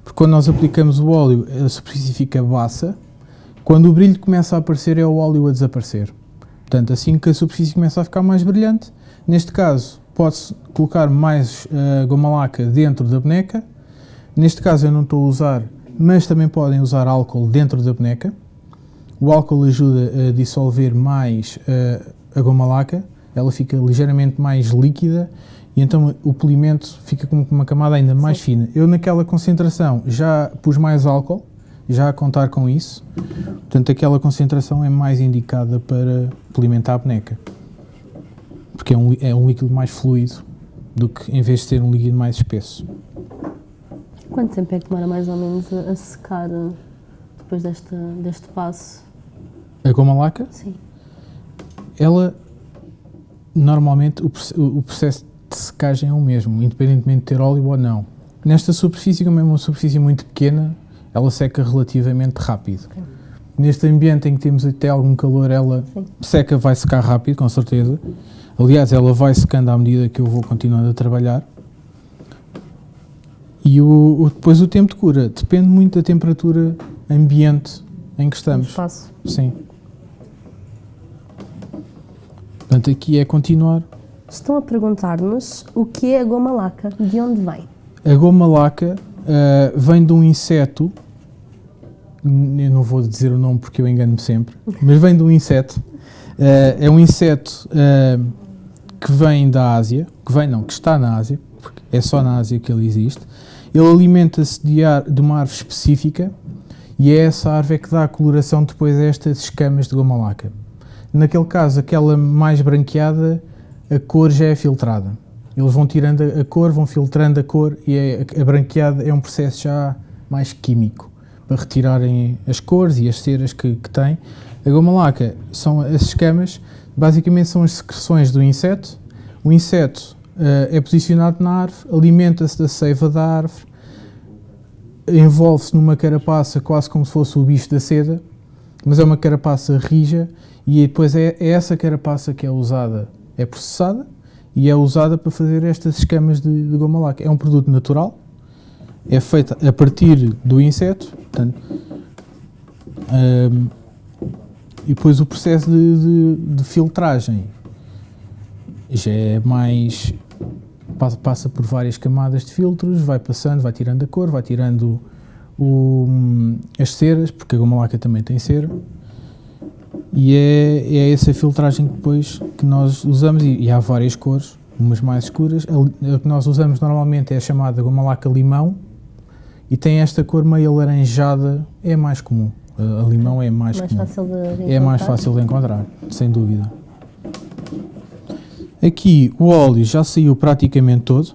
Speaker 2: porque quando nós aplicamos o óleo, a superfície fica baça. Quando o brilho começa a aparecer, é o óleo a desaparecer. Portanto, assim que a superfície começa a ficar mais brilhante, neste caso, pode-se colocar mais uh, goma laca dentro da boneca. Neste caso, eu não estou a usar, mas também podem usar álcool dentro da boneca. O álcool ajuda a dissolver mais uh, a goma laca, ela fica ligeiramente mais líquida e então o polimento fica com uma camada ainda mais Sim. fina. Eu naquela concentração já pus mais álcool, já a contar com isso, portanto aquela concentração é mais indicada para polimentar a boneca, porque é um, é um líquido mais fluido do que em vez de ser um líquido mais espesso.
Speaker 1: Quanto tempo é que demora mais ou menos a, secar eh, depois deste, deste passo?
Speaker 2: A goma laca?
Speaker 1: Sim.
Speaker 2: Ela normalmente o, o processo de secagem é o mesmo, independentemente de ter óleo ou não. Nesta superfície, como é uma superfície muito pequena, ela seca relativamente rápido. Neste ambiente em que temos até algum calor, ela
Speaker 1: Sim.
Speaker 2: seca, vai secar rápido, com certeza. Aliás, ela vai secando à medida que eu vou continuando a trabalhar. E o, o- depois o tempo de cura depende muito da temperatura ambiente em que
Speaker 1: No
Speaker 2: estamos.
Speaker 1: espaço.
Speaker 2: Sim. Portanto, aqui é continuar.
Speaker 1: Estão a perguntar-nos o que é a goma laca, de onde vem?
Speaker 2: A goma laca ah, vem de um inseto, eu não vou dizer o nome porque eu engano-me sempre, mas vem de um inseto. Ah, é um inseto ah, que vem da Ásia, que vem não, que está na Ásia, porque é só na Ásia que ele existe. Ele alimenta-se de, de uma árvore específica e é essa árvore que dá a coloração depois a estas escamas de goma laca. Naquele caso, aquela mais branqueada, a cor já é filtrada. Eles vão tirando a a cor, vão filtrando a cor e é- a branqueada é um processo já mais químico para retirarem as cores e as ceras que, que tem. A goma laca são as escamas, basicamente são as secreções do inseto. O inseto eh, é posicionado na árvore, alimenta-se da seiva da árvore, envolve-se numa carapaça quase como se fosse o bicho da seda, mas é uma carapaça rija e depois é, é essa carapaça que é usada, é processada e é usada para fazer estas escamas de, de goma laca. É um produto natural, é feito a partir do inseto, portanto, hum, e depois o processo de, de- de filtragem já é mais. passa, passa por várias camadas de filtros, vai passando, vai tirando a cor, vai tirando o- as ceras, porque a goma laca também tem cera. E é, é essa filtragem que depois que nós usamos, e, e há várias cores, umas mais escuras. A, a que nós usamos normalmente é a chamada goma laca limão e tem esta cor meio alaranjada, é mais comum. A, a limão é mais,
Speaker 1: Mais
Speaker 2: comum.
Speaker 1: fácil de, de
Speaker 2: É mais
Speaker 1: encontrar?
Speaker 2: fácil de encontrar, sem dúvida. Aqui o óleo já saiu praticamente todo.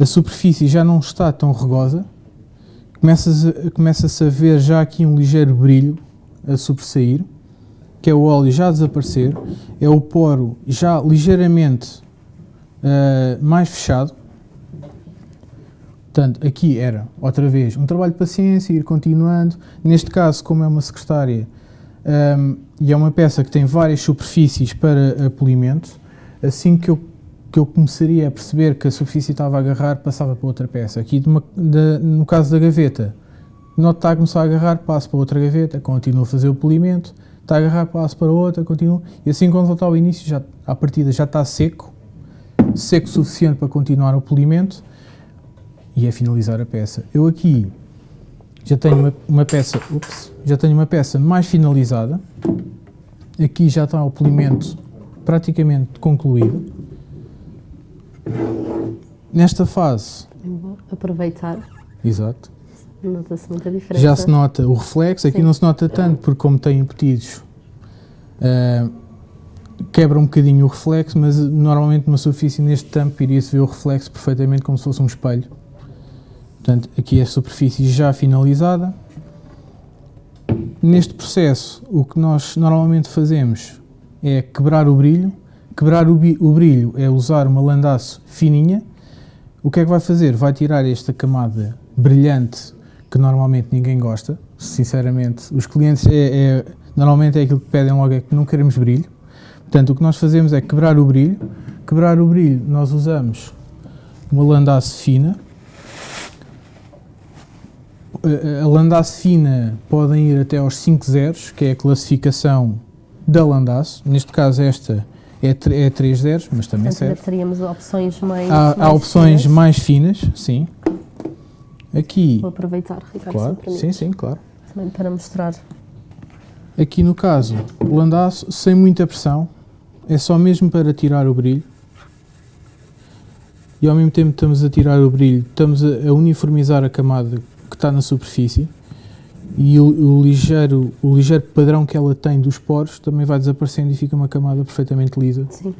Speaker 2: A superfície já não está tão rugosa. Começa-se a, começa-se a ver já aqui um ligeiro brilho a sobressair, que é o óleo já a desaparecer. É o poro já ligeiramente ah, mais fechado. Portanto, aqui era, outra vez, um trabalho de paciência, ir continuando. Neste caso, como é uma secretária hum, e é uma peça que tem várias superfícies para polimento, assim que eu, que eu começaria a perceber que a superfície estava a agarrar, passava para outra peça. Aqui, de uma- da- no caso da gaveta, noto que está a começar a agarrar, passo para outra gaveta, continuo a fazer o polimento, está a agarrar, passo para outra, continuo. E assim, quando voltar ao início, já, à partida já está seco, seco o suficiente para continuar o polimento e é finalizar a peça. Eu aqui já tenho uma, uma peça, ups, já tenho uma peça mais finalizada. Aqui já está o polimento praticamente concluído. Nesta fase,
Speaker 1: Vou aproveitar,
Speaker 2: exato,
Speaker 1: nota-se muita diferença.
Speaker 2: já se nota o reflexo. Aqui
Speaker 1: Sim.
Speaker 2: não se nota tanto porque como tem embutidos, ah, quebra um bocadinho o reflexo, mas normalmente numa superfície neste tampo iria-se ver o reflexo perfeitamente como se fosse um espelho. Portanto, aqui é a superfície já finalizada. Neste processo, o que nós normalmente fazemos é quebrar o brilho. Quebrar o, o brilho é usar uma landaço fininha. O que é que vai fazer? Vai tirar esta camada brilhante que normalmente ninguém gosta. Sinceramente, os clientes é, é- normalmente é aquilo que pedem logo é que não queremos brilho. Portanto, o que nós fazemos é quebrar o brilho. Quebrar o brilho, nós usamos uma landaço fina. A- A landaço fina podem ir até aos 5 zeros, que é a classificação da landaço. Neste caso, esta é, é 3 zeros, mas também
Speaker 1: Portanto,
Speaker 2: serve.
Speaker 1: teríamos opções mais.
Speaker 2: Há,
Speaker 1: mais
Speaker 2: opções
Speaker 1: finas.
Speaker 2: mais finas, sim. Aqui,
Speaker 1: Vou aproveitar, Ricardo,
Speaker 2: claro, sim, sim, claro.
Speaker 1: também para mostrar.
Speaker 2: Aqui no caso, o sem muita pressão, é só mesmo para tirar o brilho. E ao mesmo tempo que estamos a tirar o brilho, estamos a uniformizar a camada que está na superfície e o, o ligeiro, o ligeiro padrão que ela tem dos poros também vai desaparecendo e fica uma camada perfeitamente lisa,
Speaker 1: Sim.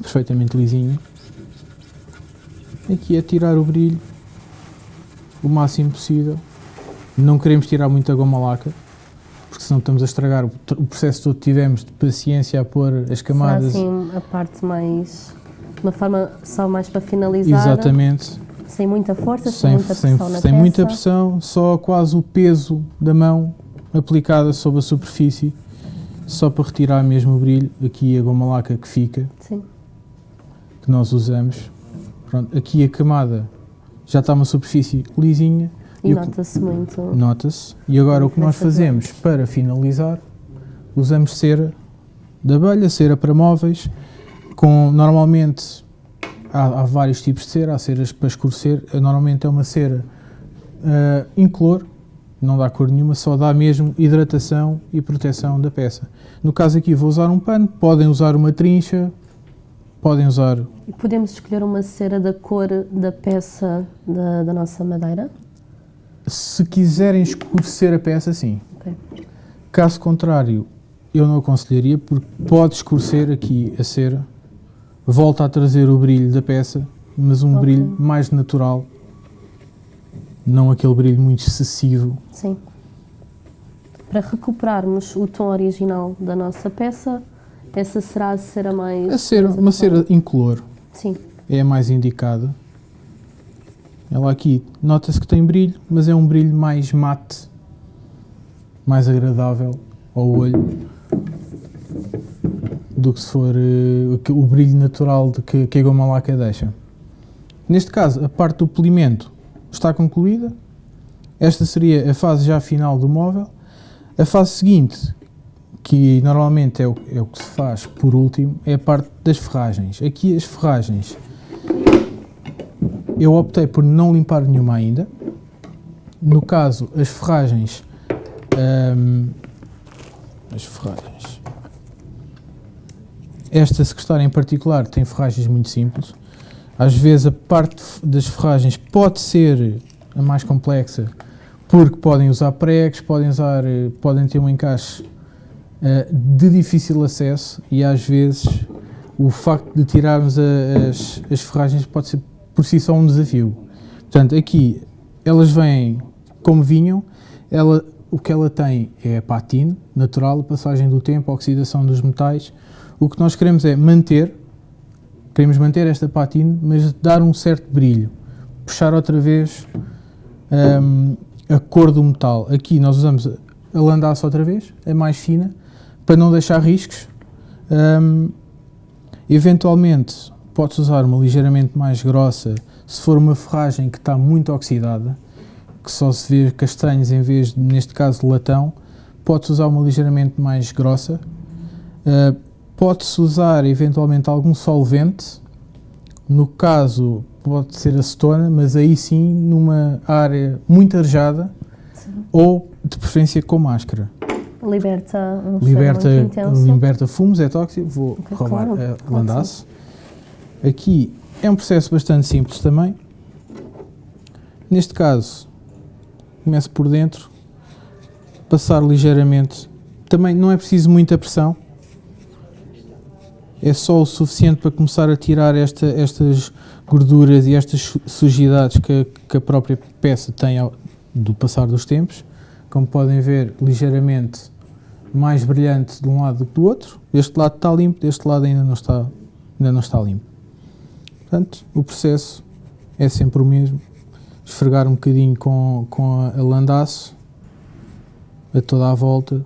Speaker 2: perfeitamente lisinha. Aqui é tirar o brilho o máximo possível. Não queremos tirar muita goma laca. porque senão estamos a estragar o, o processo todo que tivemos de paciência a pôr as camadas.
Speaker 1: Será assim a parte mais. uma forma só mais para finalizar.
Speaker 2: Exatamente.
Speaker 1: Sem muita força, sem, sem muita pressão sem, na
Speaker 2: Sem peça. muita pressão, só quase o peso da mão aplicada sobre a superfície, só para retirar mesmo o brilho. Aqui a goma laca que fica,
Speaker 1: Sim.
Speaker 2: que nós usamos. Pronto, aqui a camada já está uma superfície lisinha.
Speaker 1: E, e nota-se muito.
Speaker 2: Nota-se. E agora o que nós fazemos para finalizar, usamos cera de abelha, cera para móveis, com normalmente há, há, vários tipos de cera, há ceras para escurecer, normalmente é uma cera uh, incolor, não dá cor nenhuma, só dá mesmo hidratação e proteção da peça. No caso aqui vou usar um pano, podem usar uma trincha, podem usar...
Speaker 1: E podemos escolher uma cera da cor da peça da, da nossa madeira?
Speaker 2: Se quiserem escurecer a peça, sim.
Speaker 1: Okay.
Speaker 2: Caso contrário, eu não aconselharia, porque pode escurecer aqui a cera, volta a trazer o brilho da peça, mas um okay. brilho mais natural, não aquele brilho muito excessivo.
Speaker 1: Sim. Para recuperarmos o tom original da nossa peça, essa será a cera mais...
Speaker 2: A cera,
Speaker 1: mais
Speaker 2: uma cera incolor.
Speaker 1: Sim.
Speaker 2: É a mais indicada. Ela aqui nota-se que tem brilho, mas é um brilho mais mate, mais agradável ao olho do que se for uh, o brilho natural de que, que a goma laca deixa. Neste caso, a parte do polimento está concluída. Esta seria a fase já final do móvel. A fase seguinte, que normalmente é o, é o que se faz por último, é a parte das ferragens. Aqui as ferragens, eu optei por não limpar nenhuma ainda. No caso, as ferragens, hum, as ferragens, esta secretária em particular tem ferragens muito simples. Às vezes a parte das ferragens pode ser a mais complexa, porque podem usar pregos, podem, usar, eh, podem ter um encaixe uh, de difícil acesso e às vezes o facto de tirarmos a, as, as ferragens pode ser por si só um desafio. Portanto, aqui elas vêm como vinham, ela, o que ela tem é a patine natural, a passagem do tempo, a oxidação dos metais. O que nós queremos é manter, queremos manter esta patine, mas dar um certo brilho, puxar outra vez um, a cor do metal. Aqui nós usamos a landaça outra vez, é mais fina, para não deixar riscos. Um, eventualmente, podes usar uma ligeiramente mais grossa se for uma ferragem que está muito oxidada, que só se vê castanhos em vez, de, neste caso, latão. Podes usar uma ligeiramente mais grossa. Uh, Pode-se usar, eventualmente, algum solvente. No caso, pode ser acetona, mas aí sim, numa área muito arejada ou, de preferência, com máscara
Speaker 1: liberta um
Speaker 2: liberta, liberta fumos, é tóxico, vou okay, roubar claro, a landaço. Aqui é um processo bastante simples também. Neste caso, começo por dentro, passar ligeiramente. Também não é preciso muita pressão. É só o suficiente para começar a tirar esta, estas gorduras e estas sujidades que, que a própria peça tem ao, do passar dos tempos. Como podem ver, ligeiramente mais brilhante de um lado do que do outro. Este lado está limpo, deste lado ainda não está, ainda não está limpo. Portanto, o processo é sempre o mesmo. Esfregar um bocadinho com, com a landaço a toda a volta.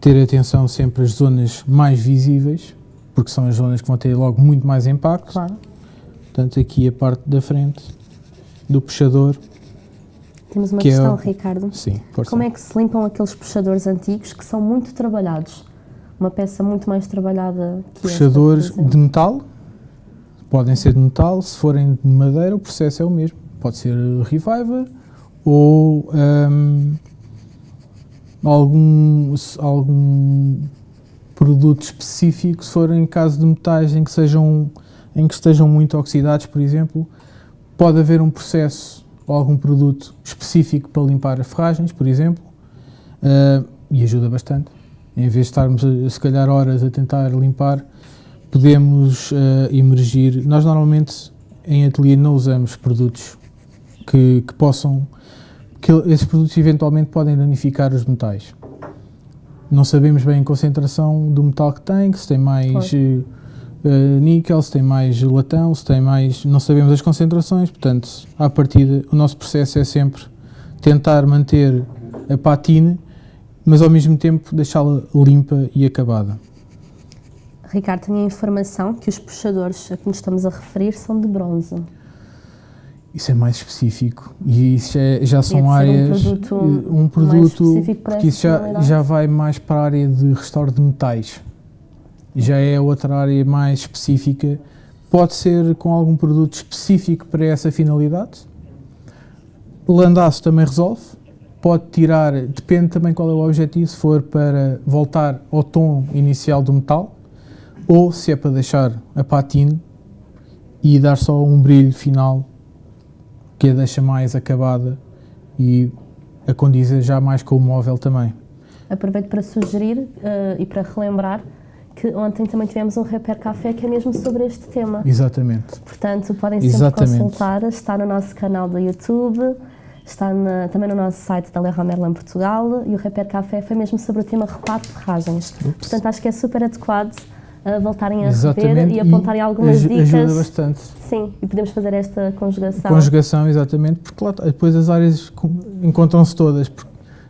Speaker 2: Ter atenção sempre às zonas mais visíveis, porque são as zonas que vão ter logo muito mais impacto.
Speaker 1: Claro.
Speaker 2: Portanto, aqui a parte da frente do puxador
Speaker 1: temos uma que é questão, é... Ricardo.
Speaker 2: Sim,
Speaker 1: Como é que se limpam aqueles puxadores antigos que são muito trabalhados? Uma peça muito mais trabalhada que
Speaker 2: Puxadores
Speaker 1: esta,
Speaker 2: de metal, podem ser de metal, se forem de madeira o processo é o mesmo. Pode ser Reviver ou um, algum, algum produto específico, se for em caso de metais em que, sejam, em que estejam muito oxidados, por exemplo, pode haver um processo ou algum produto específico para limpar as ferragens, por exemplo, uh, e ajuda bastante. Em vez de estarmos, a, se calhar, horas a tentar limpar, podemos uh, emergir. Nós, normalmente, em ateliê não usamos produtos que, que possam... que esses produtos, eventualmente, podem danificar os metais. Não sabemos bem a concentração do metal que tem, que se tem mais uh, níquel, se tem mais latão, se tem mais. Não sabemos as concentrações, portanto, à partida, o nosso processo é sempre tentar manter a patina, mas ao mesmo tempo deixá-la limpa e acabada.
Speaker 1: Ricardo, tinha informação que os puxadores a que nos estamos a referir são de bronze.
Speaker 2: Isso é mais específico e isso é, já são áreas.
Speaker 1: Um produto,
Speaker 2: um produto porque isso já, já vai mais para a área de restauro de metais. Já é outra área mais específica. Pode ser com algum produto específico para essa finalidade. Landaço também resolve. Pode tirar, depende também qual é o objetivo, se for para voltar ao tom inicial do metal ou se é para deixar a patina e dar só um brilho final que a deixa mais acabada e a já mais com o móvel também.
Speaker 1: Aproveito para sugerir uh, e para relembrar que ontem também tivemos um Repair Café que é mesmo sobre este tema.
Speaker 2: Exatamente.
Speaker 1: Portanto, podem sempre Exatamente. consultar, está no nosso canal do YouTube, está na, também no nosso site da Leroy Merlin Portugal e o Repair Café foi mesmo sobre o tema reparo de ferragens. Ups. Portanto, acho que é super adequado uh, voltarem a Exatamente. rever e apontarem algumas
Speaker 2: aj
Speaker 1: dicas.
Speaker 2: Ajuda bastante.
Speaker 1: Sim, e podemos fazer esta conjugação.
Speaker 2: Conjugação, exatamente, porque lá, depois as áreas encontram-se todas.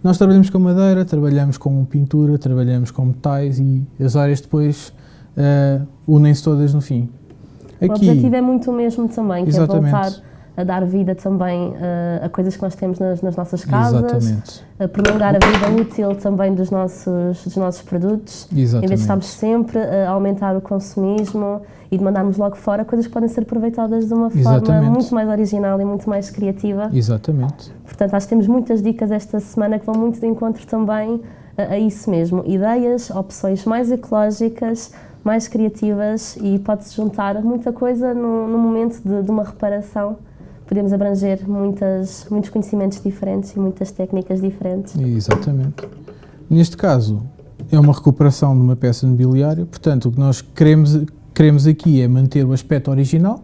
Speaker 2: Nós trabalhamos com madeira, trabalhamos com pintura, trabalhamos com metais e as áreas depois uh, unem-se todas no fim.
Speaker 1: Aqui, o objetivo é muito o mesmo também, que exatamente. é voltar a dar vida também uh, a coisas que nós temos nas, nas nossas casas, Exatamente. a prolongar a vida útil também dos nossos, dos nossos produtos, Exatamente. em vez de estarmos sempre a aumentar o consumismo e de mandarmos logo fora coisas que podem ser aproveitadas de uma Exatamente. forma muito mais original e muito mais criativa.
Speaker 2: Exatamente.
Speaker 1: Portanto, acho que temos muitas dicas esta semana que vão muito de encontro também a, a isso mesmo. Ideias, opções mais ecológicas, mais criativas e pode-se juntar muita coisa no, no momento de, de uma reparação podemos abranger muitas, muitos conhecimentos diferentes e muitas técnicas diferentes.
Speaker 2: Exatamente. Neste caso, é uma recuperação de uma peça mobiliária, portanto, o que nós queremos, queremos aqui é manter o aspecto original,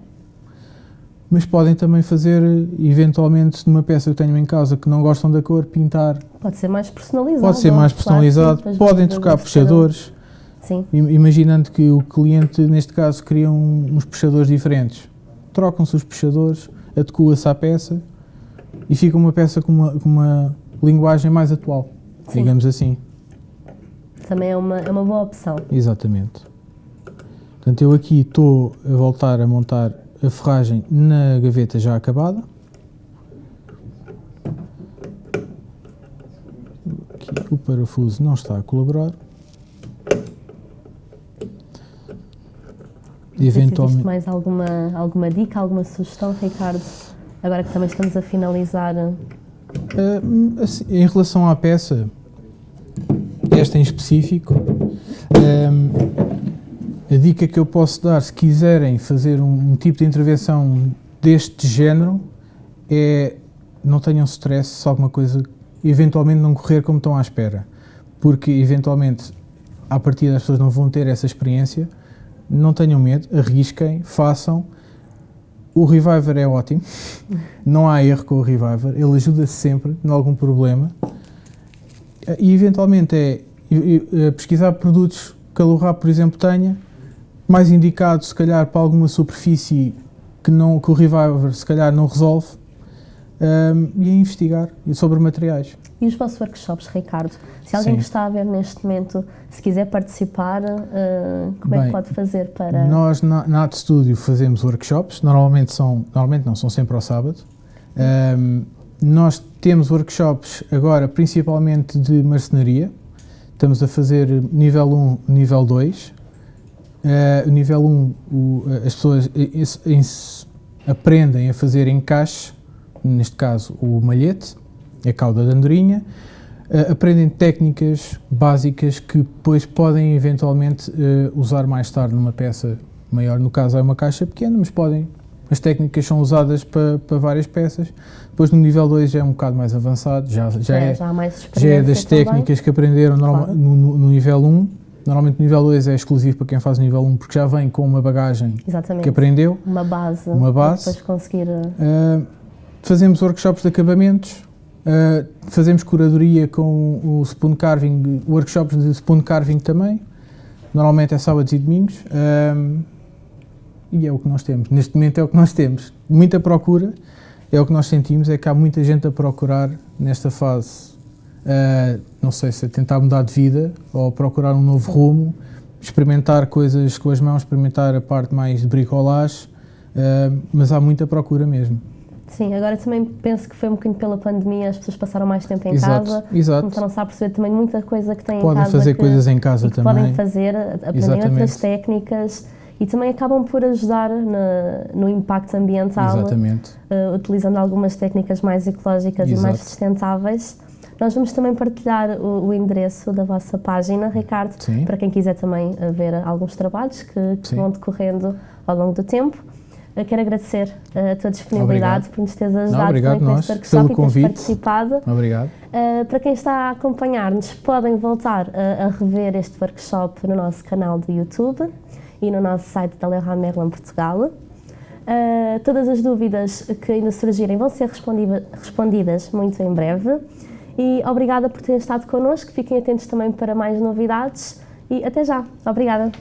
Speaker 2: mas podem também fazer, eventualmente, numa peça que tenham em casa que não gostam da cor, pintar.
Speaker 1: Pode ser mais personalizado.
Speaker 2: Pode ser mais personalizado, claro, podem trocar puxadores.
Speaker 1: Sim.
Speaker 2: Imaginando que o cliente, neste caso, queria uns puxadores diferentes. Trocam-se os puxadores, adequa-se à peça e fica uma peça com uma, com uma linguagem mais atual, Sim. digamos assim.
Speaker 1: Também é uma, é uma boa opção.
Speaker 2: Exatamente. Portanto, eu aqui estou a voltar a montar a ferragem na gaveta já acabada. Aqui o parafuso não está a colaborar.
Speaker 1: Eventualmente. Mais alguma, alguma dica, alguma sugestão, Ricardo? Agora que também estamos a finalizar.
Speaker 2: Uh, assim, em relação à peça, esta em específico, uh, a dica que eu posso dar, se quiserem fazer um, um, tipo de intervenção deste género, é não tenham stress se alguma coisa eventualmente não correr como estão à espera. Porque eventualmente, à partida, as pessoas não vão ter essa experiência não tenham medo, arrisquem, façam. O Reviver é ótimo, não há erro com o Reviver, ele ajuda sempre em algum problema. E eventualmente é, é pesquisar produtos que a Lurap, por exemplo, tenha, mais indicado se calhar para alguma superfície que, não, que o Reviver se calhar não resolve, um, e a investigar sobre materiais.
Speaker 1: E os vossos workshops, Ricardo? Se alguém Sim. que está a ver neste momento, se quiser participar, uh, como Bem, é que pode fazer para...
Speaker 2: Nós na, na Art Studio fazemos workshops, normalmente são, normalmente não, são sempre ao sábado. Um, nós temos workshops agora principalmente de marcenaria, estamos a fazer nível 1, nível 2. Uh, o nível 1, o, as pessoas aprendem a fazer encaixe neste caso o malhete, a cauda da andorinha, uh, aprendem técnicas básicas que depois podem eventualmente uh, usar mais tarde numa peça maior. No caso é uma caixa pequena, mas podem. As técnicas são usadas para, para várias peças. Depois no nível 2 já é um bocado mais avançado, já, já, é, já, já é das também. técnicas que aprenderam claro. no, no, nível 1. Normalmente o nível 2 é exclusivo para quem faz o nível 1 porque já vem com uma bagagem Exatamente. que aprendeu.
Speaker 1: Uma base.
Speaker 2: Uma base.
Speaker 1: Depois conseguir...
Speaker 2: Uh, Fazemos workshops de acabamentos, Uh, fazemos curadoria com o spoon carving, workshops de spoon carving também. Normalmente é sábados e domingos. Um, e é o que nós temos. Neste momento é o que nós temos. Muita procura, é o que nós sentimos, é que há muita gente a procurar nesta fase. Uh, não sei se é tentar mudar de vida ou procurar um novo rumo, experimentar coisas com as mãos, experimentar a parte mais de bricolage, uh, mas há muita procura mesmo.
Speaker 1: Sim, agora também penso que foi um bocadinho pela pandemia, as pessoas passaram mais tempo em
Speaker 2: exato,
Speaker 1: casa,
Speaker 2: exato.
Speaker 1: começaram-se a perceber também muita coisa que têm
Speaker 2: podem
Speaker 1: em casa.
Speaker 2: Fazer que, coisas em casa também.
Speaker 1: Podem fazer, aprender outras técnicas e também acabam por ajudar na, no impacto ambiental, uh, utilizando algumas técnicas mais ecológicas Exato. e mais sustentáveis. Nós vamos também partilhar o, o endereço da vossa página, Ricardo, Sim. para quem quiser também eh, ver alguns trabalhos que, que vão decorrendo ao longo do tempo. Eu quero agradecer a tua disponibilidade obrigado. por nos teres ajudado
Speaker 2: Não, obrigado
Speaker 1: também
Speaker 2: com
Speaker 1: este workshop e teres participado.
Speaker 2: Obrigado.
Speaker 1: Uh, para quem está a acompanhar-nos, podem voltar a, a, rever este workshop no nosso canal do YouTube e no nosso site da Leroy Merlin Portugal. Uh, todas as dúvidas que ainda surgirem vão ser respondidas muito em breve. E obrigada por terem estado connosco. Fiquem atentos também para mais novidades. E até já. Obrigada.